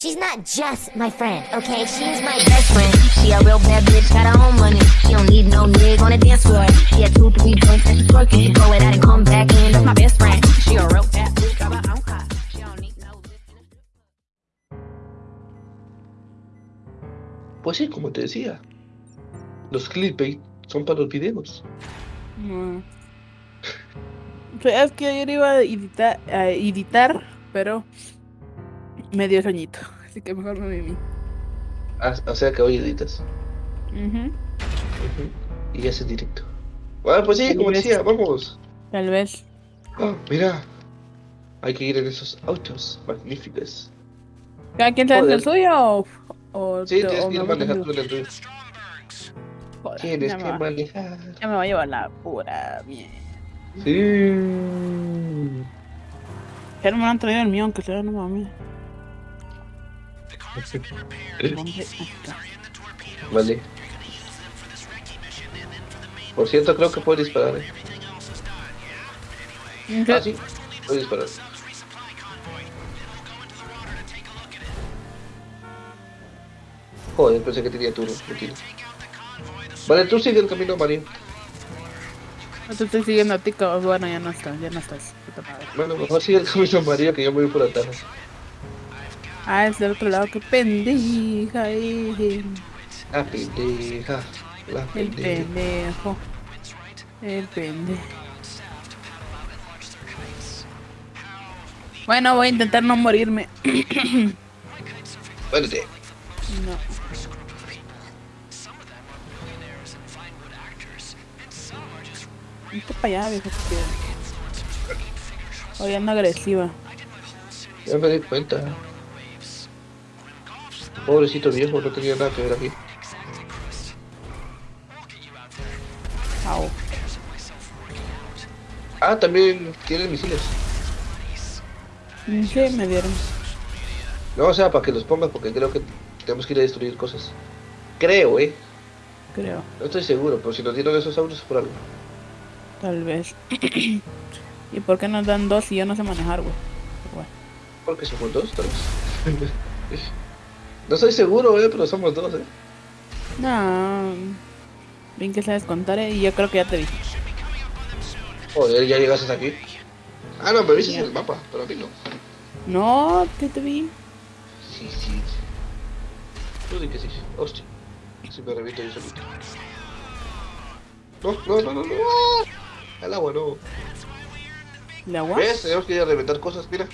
She's not just my friend, okay? She's my best friend. She a real bad bitch, got her own money. She don't need no nigga on the dance floor. She had two, three drinks and she's twerking. She go it out and come back in. That's my best friend. She a real bad bitch, got her own car. She don't need no Pues sí, como te decía, los clickbait son para los videos. Es que ayer iba a editar, a editar, pero me dio sueñito. Así que mejor me vi. Ah, o sea que hoy editas. Ujú. Ujú. Y haces directo. Bueno, pues sí, como decía, vamos. Tal vez. Ah, mira, hay que ir en esos autos magníficos. ¿Cada quien sabe el suyo o, o Sí, tienes que ir manejando en el tuyo. Tienes ya, que manejar. ya me va a llevar la pura mierda. Sí. Ya no me han traído el mío, aunque sea no mames. Vale. Por cierto, creo que puedo disparar. ¿eh? Ah, sí, puedo disparar. Joder, pensé que tenía turno. Vale, tú sigue el camino, Mario. No te estoy siguiendo a ti. Bueno, ya no estás, ya no estás. Bueno, mejor sigue el camino, Mario, que yo me voy por atrás. Ah, es del otro lado, qué pendeja eh. La pendeja. La El pendeja. pendejo. El pendejo. Bueno, voy a intentar no morirme. Muérete. No. Vete para allá, viejo. Hoy ando agresiva. Ya me di cuenta. Pobrecito viejo, no tenía nada que ver aquí. Au. Ah, también tienen misiles. Sí, me dieron. No, o sea, para que los pongas, porque creo que tenemos que ir a destruir cosas. Creo, eh. Creo. No estoy seguro, pero si nos dieron esos autos es por algo. Tal vez. ¿Y por qué nos dan dos si yo no sé manejar, güey? Bueno. Porque somos dos, tal vez. no estoy seguro, eh, pero somos dos, eh. No. Bien que sabes contar, eh, y yo creo que ya te vi. Joder, ya llegaste aquí. Ah, no, me viste en el mapa, pero a mí no. No, que te vi. Sí, sí. Tú di que sí. Hostia. Si me reviento yo solito. No, no, no, no, no. Al agua, no. ¿El agua? ¿Ves? Tenemos que ir a reventar cosas, mira.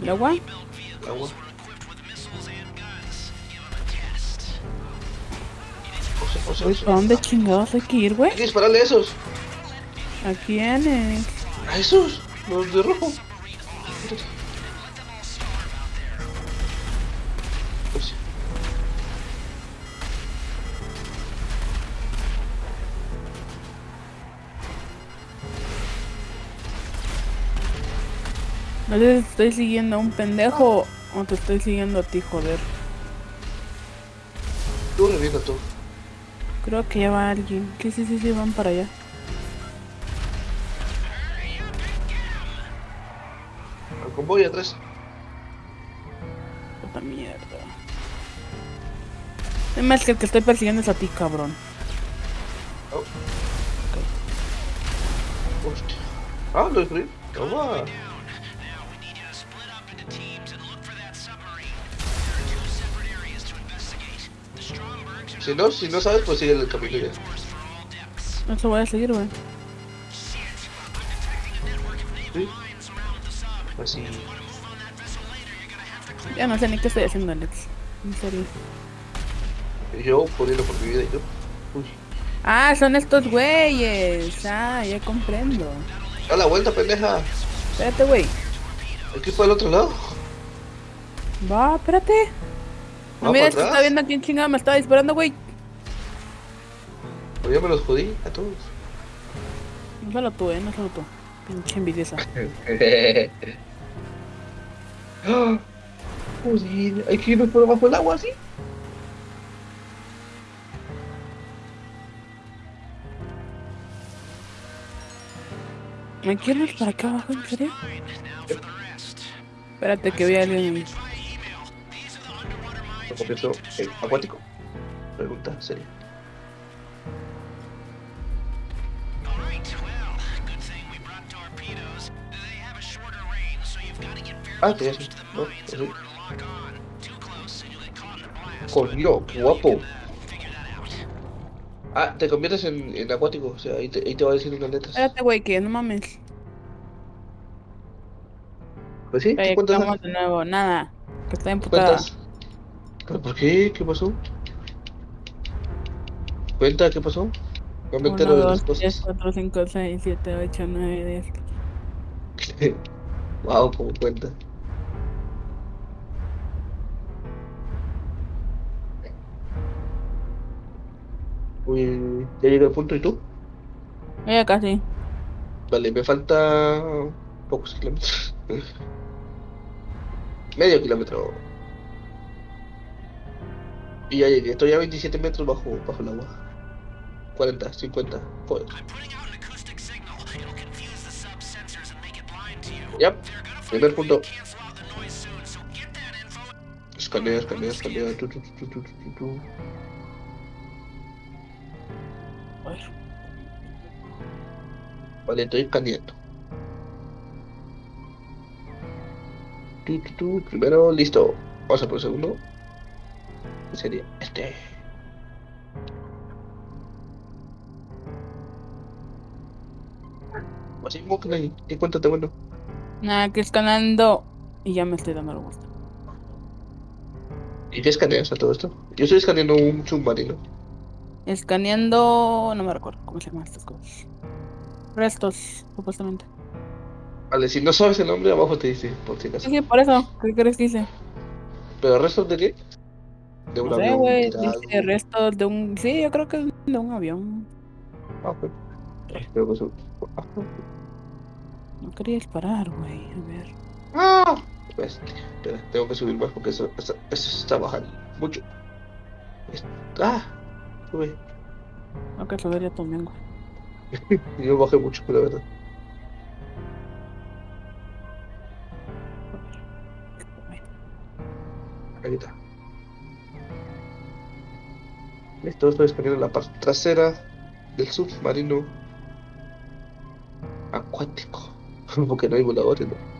¿El agua? El agua. Uy, José. ¿para dónde chingados hay que ir, güey? Hay que dispararle a esos. ¿A quiénes? A esos. Los de rojo. No sé si estoy siguiendo a un pendejo o te estoy siguiendo a ti, joder. Tú revienta tú. Creo que ya va alguien. Que sí, sí, sí, van para allá. Al convoy atrás. Puta mierda. Es más que el que estoy persiguiendo es a ti, cabrón. Oh. Hostia. Ah, lo destruí. Toma. Si no, si no sabes, pues sigue el camino ya. Eso voy a seguir, güey. Sí. Así. Ya no sé ni qué estoy haciendo, Alex. En serio. Yo poniendo por mi vida y yo. Uy. Ah, son estos güeyes. Ah, ya comprendo. Da la vuelta, pendeja. Espérate, güey. Aquí para el otro lado. Va, espérate. No, mira, está viendo a quién chingada me estaba disparando, güey. Pues ya me los jodí a todos. No solo tú, eh, no solo tú. Pinche envidiosa. Joder, hay que irnos por abajo del agua, ¿sí? ¿Me quieres para acá abajo, en serio? Espérate que vea alguien lo convierto en acuático. Pregunta seria. Ah, te eso. No, sí. Coño, qué guapo. Ah, te conviertes en, en acuático, o sea, ahí te, ahí te va a decir unas letras. Espérate, güey, que no mames. Pues sí, ¿qué cuentas? De nuevo, nada. Que está emputada. ¿Pero por qué? ¿Qué pasó? Cuenta, ¿qué pasó? No me 1, entero de las 2, 3, cosas. 4, 5, 6, 7, 8, 9, 10. wow, cómo cuenta. Uy, ya llegué al punto, ¿y tú? Ya casi. Vale, me falta pocos kilómetros. Medio kilómetro. Y ya llegué, estoy a 27 metros bajo, bajo el agua. 40, 50, joder. Ya, primer punto. Escanea, escanea, escanea. Tu, tu, tu, Vale, estoy tu. Primero, listo. Vamos a por el segundo. ¿Qué sería? Este. Así como que ahí. ¿Qué cuéntate bueno? Nada, que escalando. Y ya me estoy dando el gusto. ¿Y qué escaneas a todo esto? Yo estoy escaneando un submarino. Escaneando. No me recuerdo cómo se llaman estas cosas. Restos, supuestamente. Vale, si no sabes el nombre, abajo te dice, por si Sí, acaso. sí, por eso. ¿Qué crees que hice? ¿Pero restos de qué? De un No sé, avión güey. tirado. Dice restos de un. Sí, yo creo que de un avión. Ah. Creo que eso- ah, No quería disparar, güey. A ver. Ah, pues, espera, tengo que subir más porque eso, eso, eso está bajando mucho. Ah, sube. Tengo que subir ya también, güey. Yo bajé mucho, la verdad. Ahí está. Listo, estoy escaneando la parte trasera del submarino acuático. Porque no hay voladores, ¿no?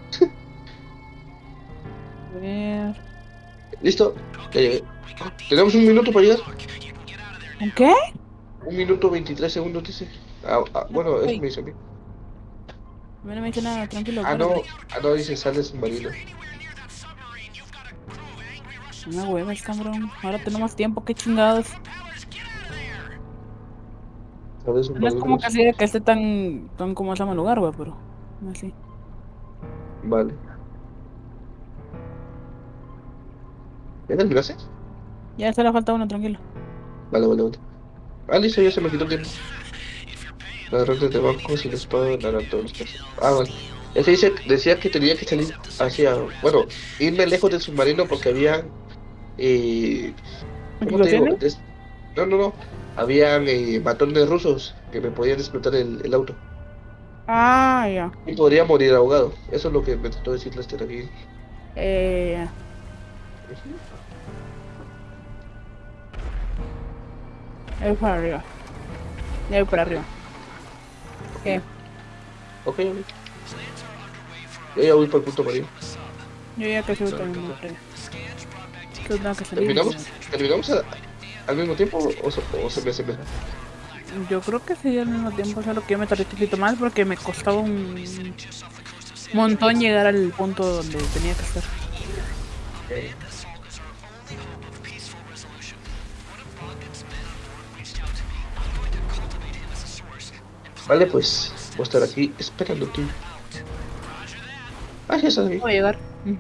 Listo, ya llegué. Tenemos un minuto para llegar. ¿Un qué? Un minuto 23 segundos, dice. Ah, ah, bueno, eso me dice a mí. A mí no me dice nada, tranquilo. Ah, no, ah, no, dice sale submarino. Una huevas, cabrón. Ahora tenemos tiempo, qué chingados. No es como que así de que esté tan, tan como se llama el lugar, güey, pero. Así. Vale. ¿Ya terminaste? Ya se le falta uno, tranquilo. Vale, vale, vale. Ah, listo, ya se me quitó el tiempo. Ladrones de bancos y la espada los casos. Ah, vale. Es que dice, decía que tenía que salir hacia, bueno, irme lejos del submarino porque había, eh, ¿cómo te digo? ¿Explosiones? Des- No, no, no. Habían eh, matones rusos que me podían explotar el, el auto. Ah, ya. Y podría morir ahogado. Eso es lo que me trató de decir Lester aquí. Eh, ya. Ahí para arriba. Voy para arriba. ¿Qué? Ok. Yo ya voy para el punto amarillo. Yo ya casi voy para salir. ¿Terminamos, ¿terminamos a- al mismo tiempo o, o se- o se me hace mejor? Yo creo que sería al mismo tiempo, solo que yo me tardé un poquito más porque me costaba un montón llegar al punto donde tenía que estar. Vale, pues voy a estar aquí esperándote. Ah, ya aquí. Voy a llegar. Mm.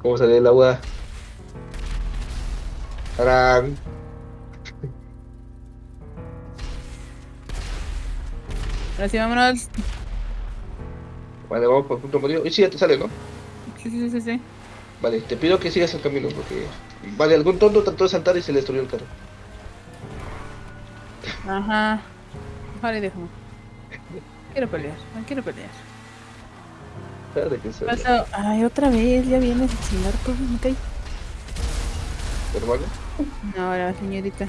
¿Cómo sale el agua? ¡Tarán! Ahora sí, vámonos. Vale, vamos por el punto amarillo. Y sí, ya te sale, ¿no? Sí, sí, sí, sí. Vale, te pido que sigas el camino porque... Vale, algún tonto trató de saltar y se le destruyó el carro. Espérate que se Pasa- Ay, otra vez, ya vienes a chingar todo, me caí. hermano. No, la señorita.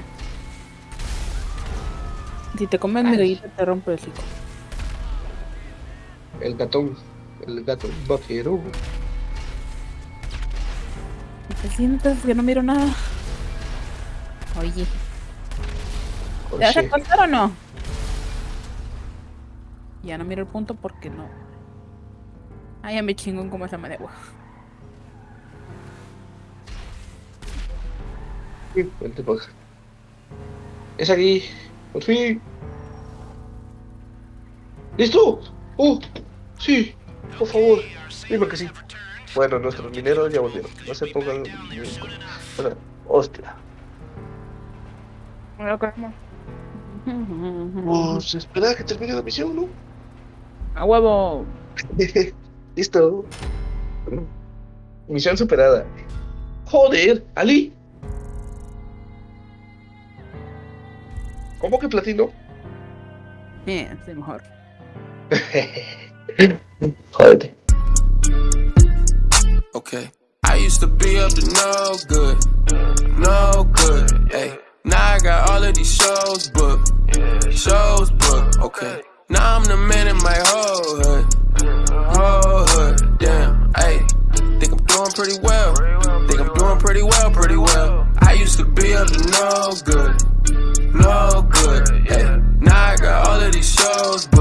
Si te comes mi te rompe el hocico. El gatón. El gato vaquero. ¿Me te sientas que no miro nada? Oye, ¿te vas a Oye, acostar o no? Ya no miro el punto porque no. Ah, ya me chingón como esa de agua. sí, vente pa' acá. Es aquí. Por fin. ¿Listo? ¡Oh! Sí, por favor. Dime que sí. Bueno, nuestros mineros ya volvieron. No se pongan. Bueno, hostia. Me lo. Pues espera que termine la misión, ¿no? A huevo. Listo. Misión superada. Joder, Ali. ¿Cómo que platino? Bien, sí, mejor. Jódete. Okay. I used to be up to no good, no good. Hey, now I got all of these shows booked, shows booked. Okay. Now I'm the man in my whole hood, whole hood. Damn. Hey, think I'm doing pretty well. Think I'm doing pretty well, pretty well. I used to be up to no good, no good. Hey, now I got all of these shows booked.